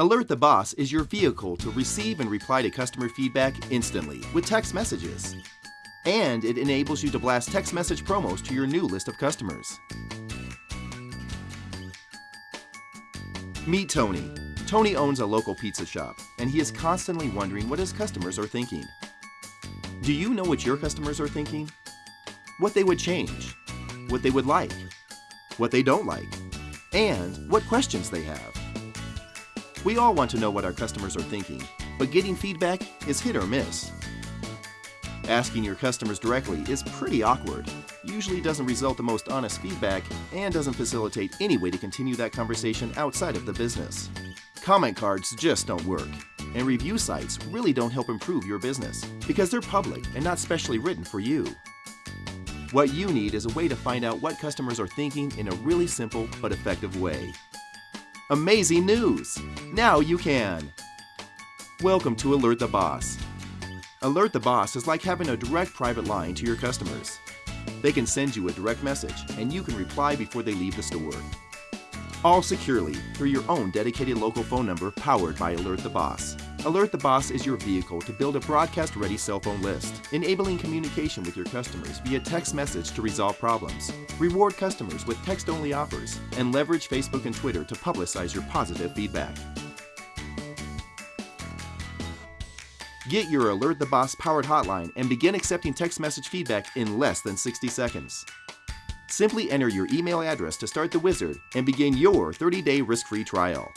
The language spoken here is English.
Alert the Boss is your vehicle to receive and reply to customer feedback instantly with text messages. And it enables you to blast text message promos to your new list of customers. Meet Tony. Tony owns a local pizza shop, and he is constantly wondering what his customers are thinking. Do you know what your customers are thinking? What they would change, what they would like, what they don't like, and what questions they have. We all want to know what our customers are thinking, but getting feedback is hit or miss. Asking your customers directly is pretty awkward, usually doesn't result the most honest feedback, and doesn't facilitate any way to continue that conversation outside of the business. Comment cards just don't work, and review sites really don't help improve your business because they're public and not specially written for you. What you need is a way to find out what customers are thinking in a really simple but effective way. Amazing news! Now you can! Welcome to Alert the Boss. Alert the Boss is like having a direct private line to your customers. They can send you a direct message and you can reply before they leave the store. All securely through your own dedicated local phone number powered by Alert the Boss. Alert the Boss is your vehicle to build a broadcast ready cell phone list, enabling communication with your customers via text message to resolve problems, reward customers with text only offers, and leverage Facebook and Twitter to publicize your positive feedback. Get your Alert the Boss powered hotline and begin accepting text message feedback in less than 60 seconds. Simply enter your email address to start the wizard and begin your 30 day risk free trial.